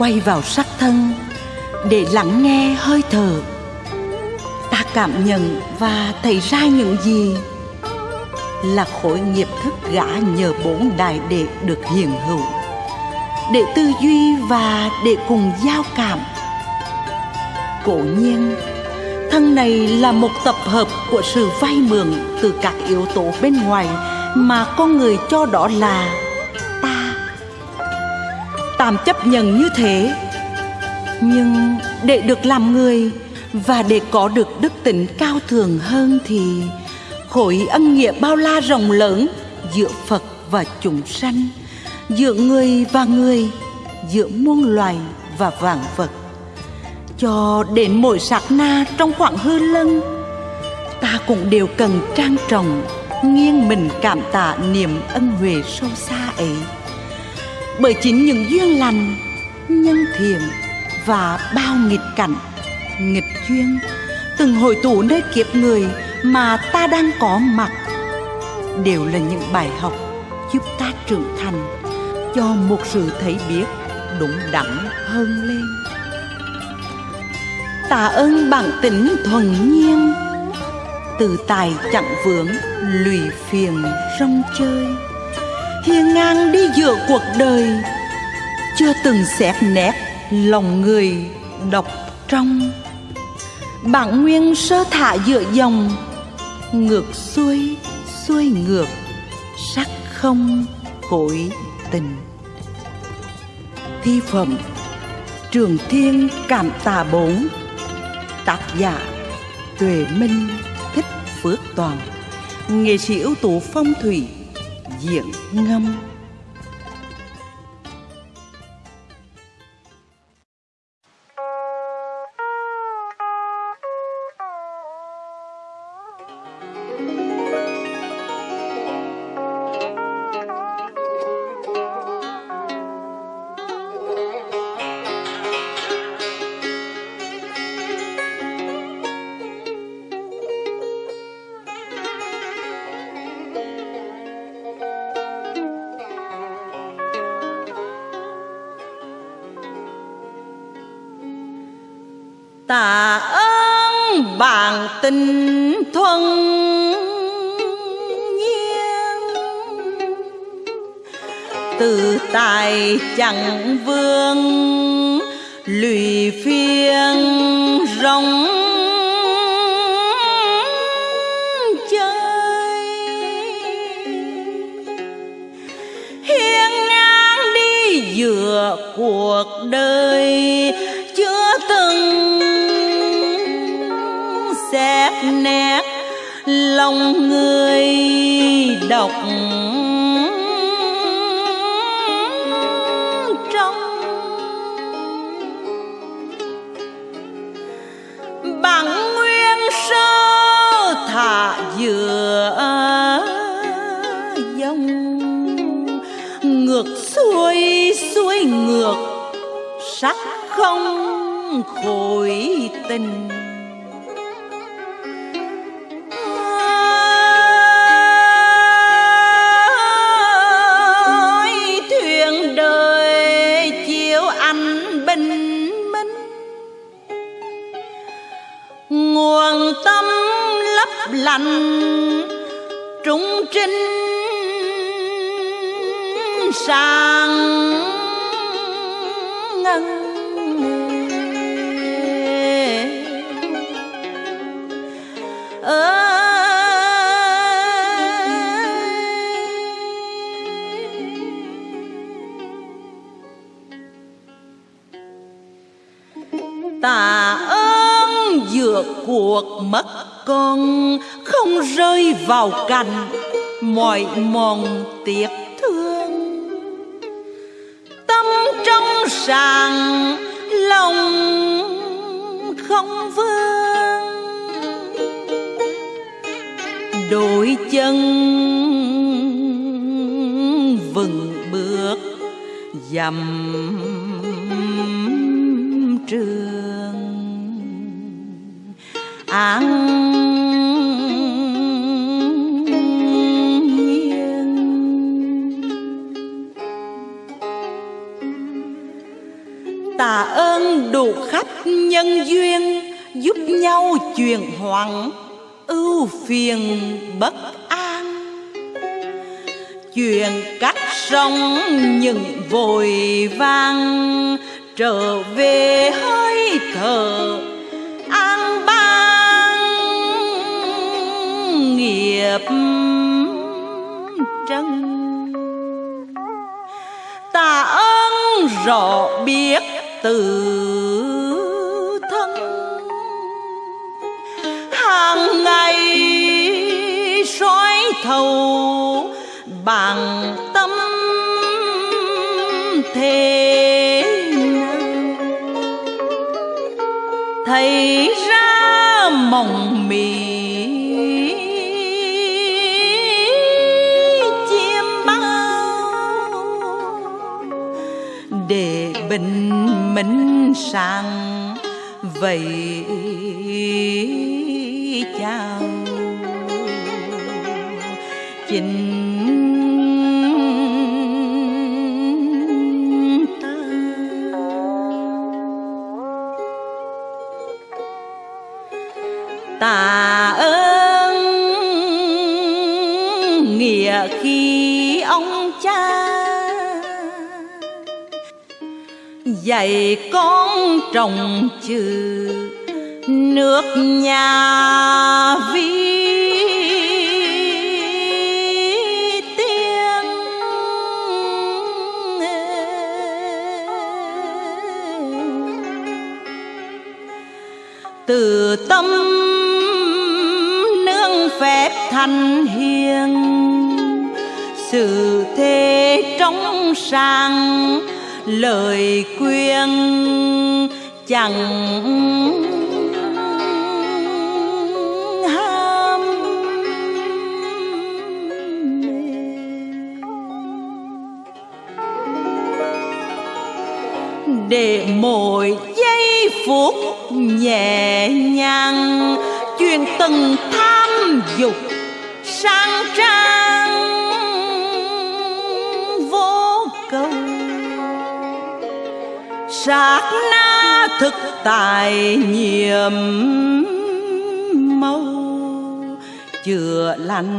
quay vào sắc thân để lắng nghe hơi thở. Ta cảm nhận và thấy ra những gì là khối nghiệp thức gã nhờ bốn đại đệ được hiển hữu. Để tư duy và để cùng giao cảm. Cổ nhiên, thân này là một tập hợp của sự vay mượn từ các yếu tố bên ngoài mà con người cho đó là tạm chấp nhận như thế. Nhưng để được làm người và để có được đức tính cao thường hơn thì khối ân nghĩa bao la rộng lớn giữa phật và chúng sanh, giữa người và người, giữa muôn loài và vạn vật. Cho đến mỗi sát na trong khoảng hư lân, ta cũng đều cần trang trọng, nghiêng mình cảm tạ niềm ân huệ sâu xa ấy bởi chính những duyên lành, nhân thiện và bao nghịch cảnh, nghịch duyên, từng hội tụ nơi kiếp người mà ta đang có mặt, đều là những bài học giúp ta trưởng thành, cho một sự thấy biết đúng đắn hơn lên. Tạ ơn bản tính thuần nhiên, từ tài chẳng vướng, lụy phiền rong chơi hiên ngang đi giữa cuộc đời, chưa từng xét nét lòng người độc trong. Bản nguyên sơ thả giữa dòng, ngược xuôi xuôi ngược, sắc không cội tình. Thi phẩm, trường thiên cảm tà bốn tác giả tuệ minh, thích phước toàn. Nghệ sĩ ưu tú phong thủy diễn ngâm. Ơn tình thuần nhiên. Từ tài chẳng vương, lụy phiên rong chơi. Hiên ngang đi giữa cuộc đời nét lòng người đọc trong. Bằng nguyên sơ thả giữa dòng, ngược xuôi xuôi ngược, sắc không khối tình. Lành trung trinh sang ngân tạ ơn vượt cuộc mất con không rơi vào cảnh mọi mòn tiếc thương. Tâm trong sàng lòng không vương. Đôi chân vừng bước dầm trường. An nhân duyên giúp nhau chuyển hoạn ưu phiền bất an. Chuyện cách sống những vội vàng, trở về hơi thở, an bang nghiệp trân tạ ơn rõ biết từ mì. Chiêm bao để bình minh sang vậy chào chính dạy con trồng chữ nước nhà vi tiên. Từ tâm nương phép thành hiền, sự thế trong sáng lời khuyên chẳng ham để mỗi giây phút nhẹ nhàng truyền từng tham dục sát na thực tài nhiệm mâu chữa lành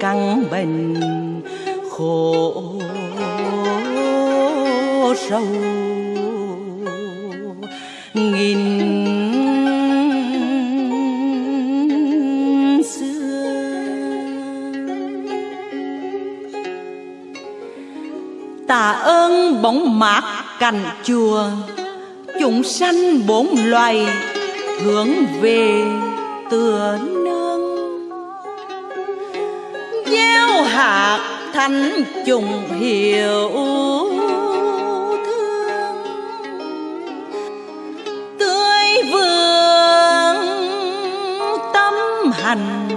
căn bệnh khổ sâu. Nghìn ơn bóng mát cành chùa. Chúng sanh bốn loài hướng về tựa nương gieo hạt thanh trùng hiểu thương. Tươi vườn tâm hành,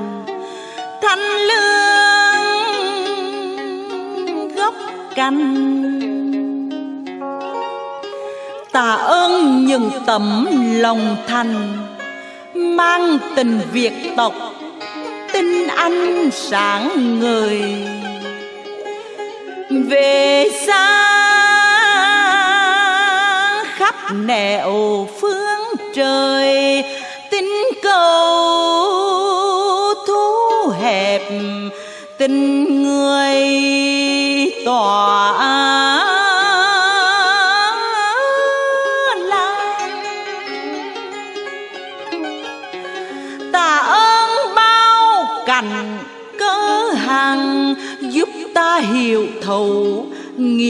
thanh lương gốc cành. Những tấm lòng thành mang tình việt tộc tinh anh sáng người về xa, khắp nẻo phương trời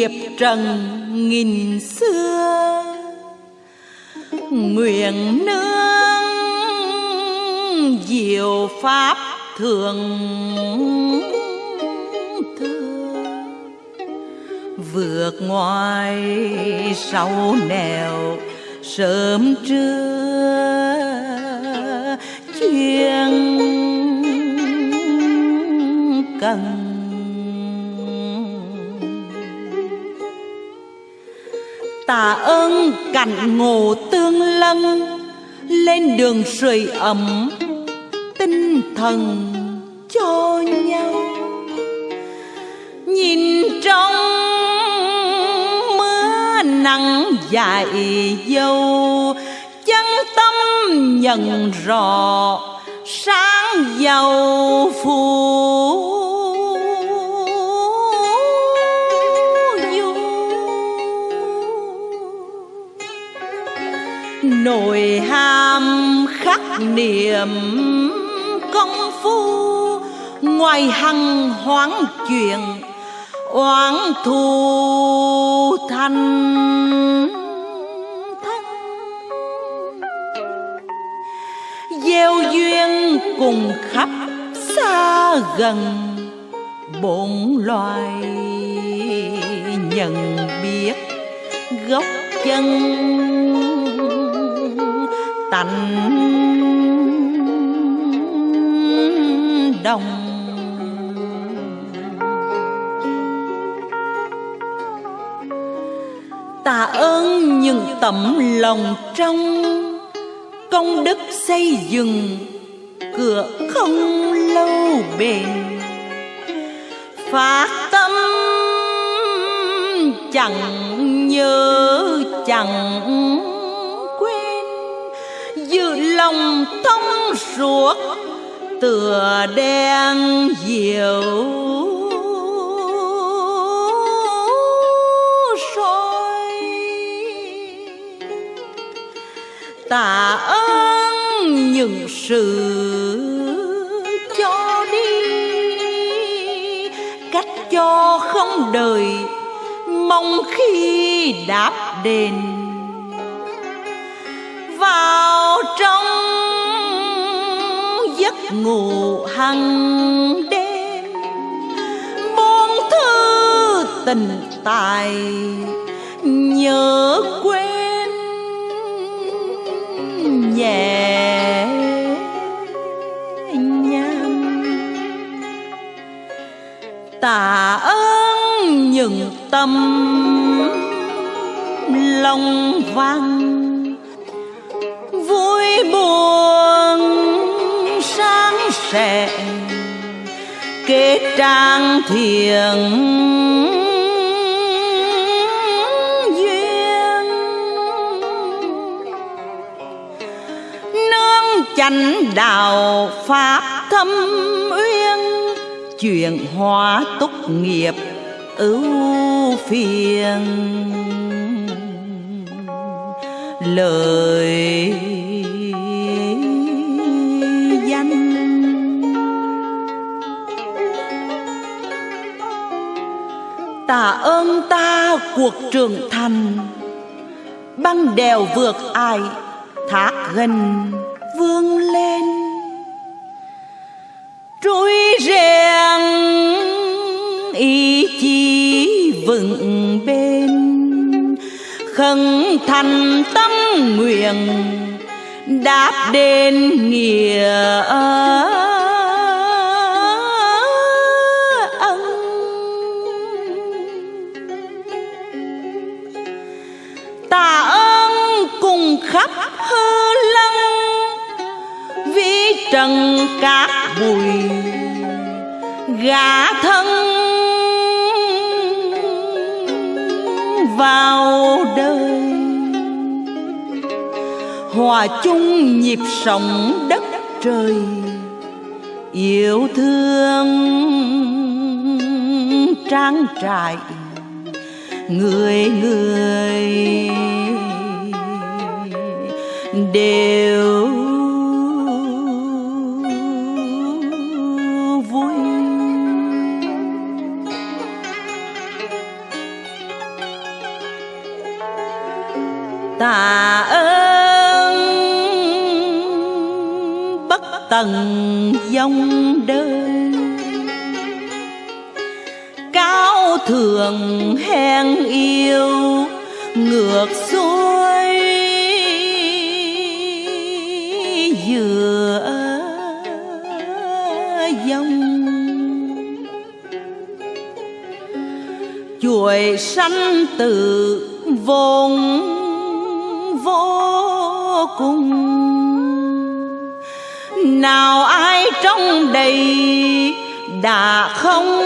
nghiệp trần nghìn xưa. Nguyện nương diệu pháp thường vượt ngoài sau nẻo sớm trưa. Tạ ơn cảnh ngộ tương lân, lên đường sưởi ấm tinh thần cho nhau. Nhìn trong mưa nắng dài dâu chân tâm nhận rõ sáng giàu phù nồi ham khắc niệm công phu, ngoài hằng hoáng chuyện oán thù thành thân. Gieo duyên cùng khắp xa gần, bổn loài nhận biết gốc chân tánh đồng. Tạ ơn những tấm lòng trong công đức xây dựng cửa không lâu bền. Phát tâm chẳng nhớ chẳng lòng thông suốt, tựa đen diệu soi. Tạ ơn những sự cho đi, cách cho không đời, mong khi đáp đền ngủ hằng đêm, buông thư tình tài, nhớ quên nhẹ nhàng. Tạ ơn những tâm lòng vang trang thiền duyên. Nương chánh đạo pháp thâm uyên chuyện hóa túc nghiệp ưu phiền. Lời tạ ơn ta cuộc trưởng thành. Băng đèo vượt ai thác gần vươn lên. Trôi rèn, ý chí vững bền. Khẩn thành tâm nguyện, đáp đền nghĩa ơn trần cát bụi gã thân vào đời. Hòa chung nhịp sống đất trời, yêu thương trang trại người người đều tạ ơn. Bất tận dòng đời, cao thượng hèn yêu ngược xuôi giữa dòng. Chuỗi sanh tự vốn vô cùng. Nào ai trong đầy đã không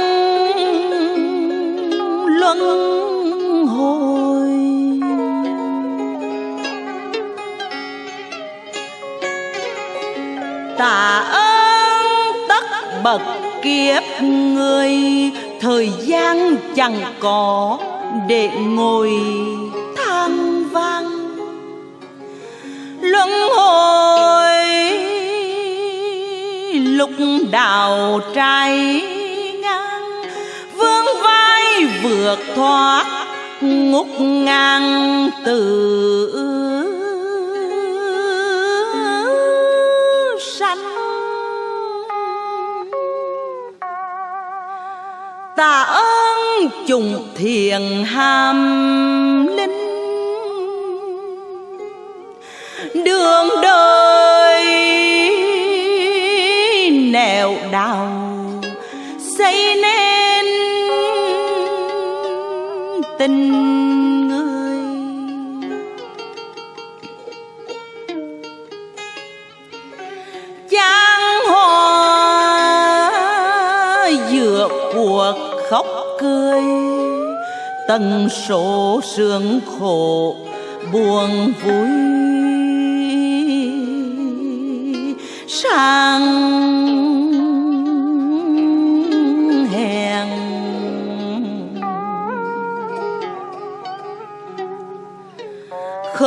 luân hồi? Tạ ơn tất bậc kiếp người, thời gian chẳng có để ngồi. Lúc đào trai ngang, vương vai vượt thoát ngút ngang từ sanh. Tạ ơn trùng thiền ham linh, đường đời xây nên tình người. Giang hoa giữa cuộc khóc cười, tần số sương khổ buồn vui. Sang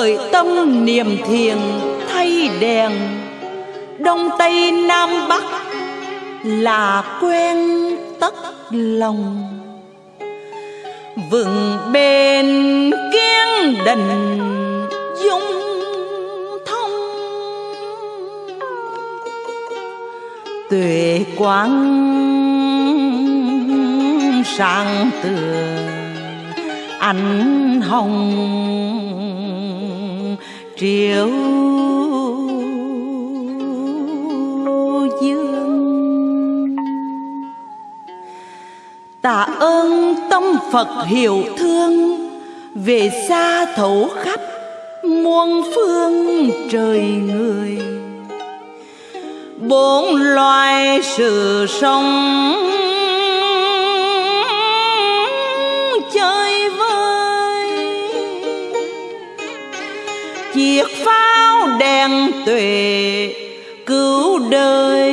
khởi tâm niềm thiền thay đèn. Đông tây nam bắc là quen tất lòng. Vững bền kiên định, dung thông. Tuệ quang sáng tựa ánh hồng triệu dương. Tạ ơn tông phật hiểu thương, về xa thấu khắp muôn phương trời người. Bốn loài sự sống chiếc pháo đèn tuệ, cứu đời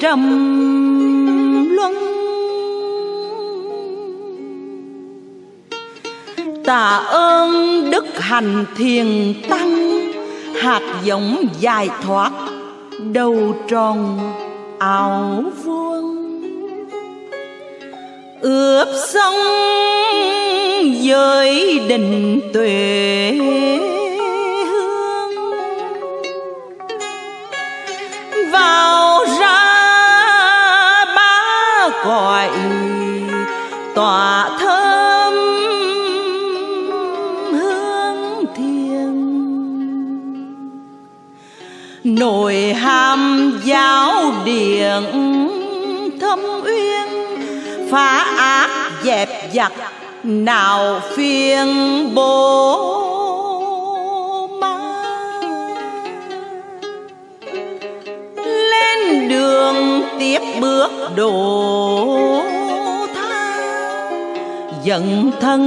trầm luân. Tạ ơn đức hành thiền tăng, hạt giống dài thoát đầu tròn áo vuông. Ướp sông giới đình tuệ. Tỏa thơm hương thiền nội hàm giáo điện thâm uyên, phá ác dẹp giặc nào phiền bố ma lên đường tiếp bước đồ dần thân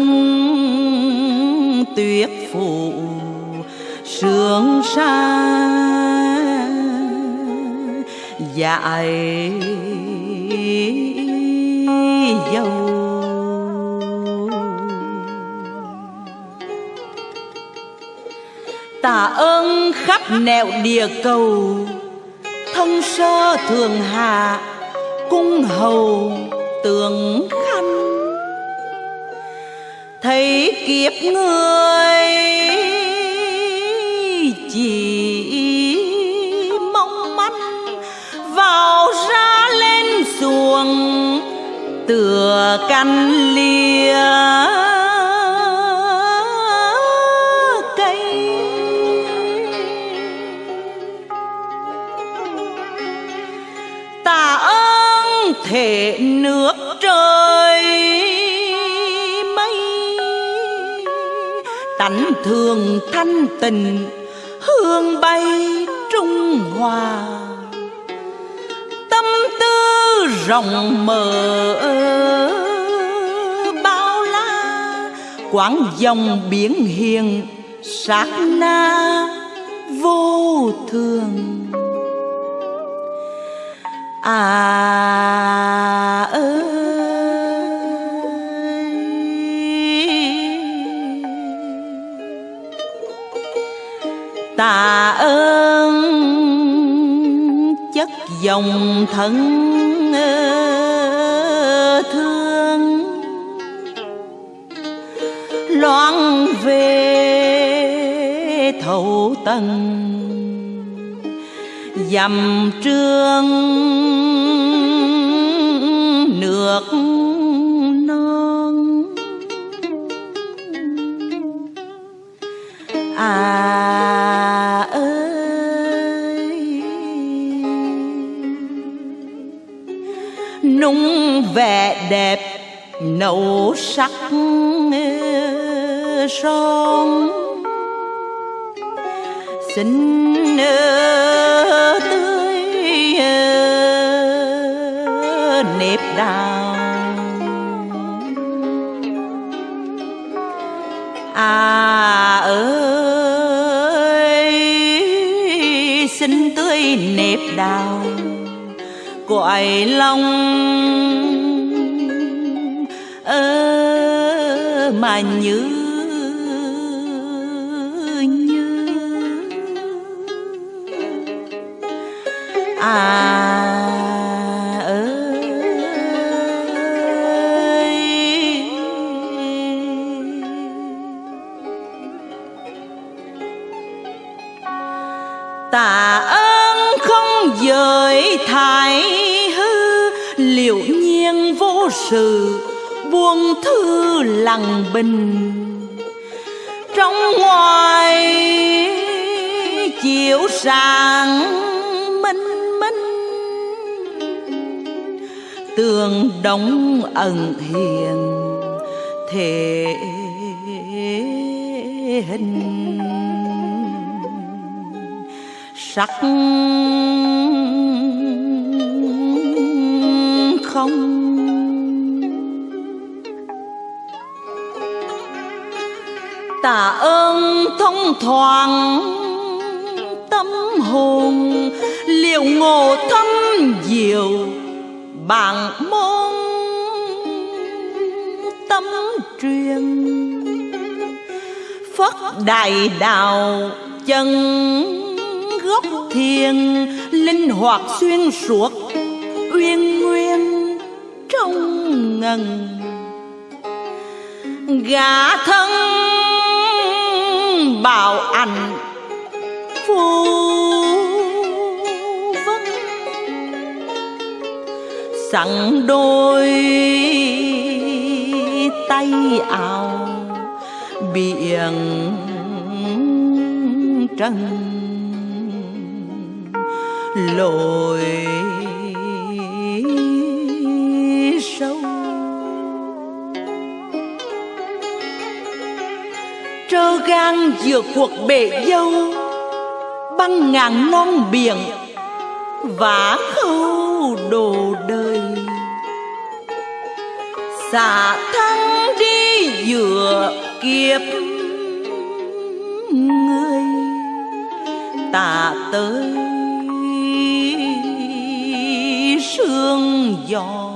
tuyệt phụ sương xa dại dâu tạ ơn khắp nẻo địa cầu thân sơ thường hạ, cung hầu tường thấy kiếp người chỉ mong manh vào ra lên xuồng tựa canh lia cảnh thường thanh tình, hương bay trung hòa. Tâm tư rộng mở, bao la, quãng dòng biển hiền, sát na vô thường. À tạ ơn chất dòng thân thương. Loan về thấu tầng dầm trương nước non. À đẹp, nâu sắc ờ, son. Xinh ờ, tươi ờ, nếp đào à ơi, xinh, tươi, nếp đào cõi lòng mà như như à ơi. Tạ ơn không dời thái hư, liệu nhiên vô sự buông thư lặng bình. Trong ngoài chiều sáng minh minh, tường đóng ẩn hiền thể hình. Sắc không tạ ơn thông thoáng tâm hồn liệu ngộ thâm diệu bạn môn tâm truyền. Phất đại đạo chân gốc thiền, linh hoạt xuyên suốt, uyên nguyên trong ngần. Gã thân bảo ảnh phù vân sẵn đôi tay áo biển trần lội trơ gan giữa cuộc bể dâu, băng ngàn non biển vả khâu đồ đời. Xả thân đi giữa kiếp người tạ tới sương gió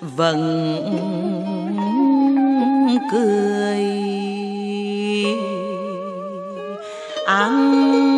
vẫn cười. An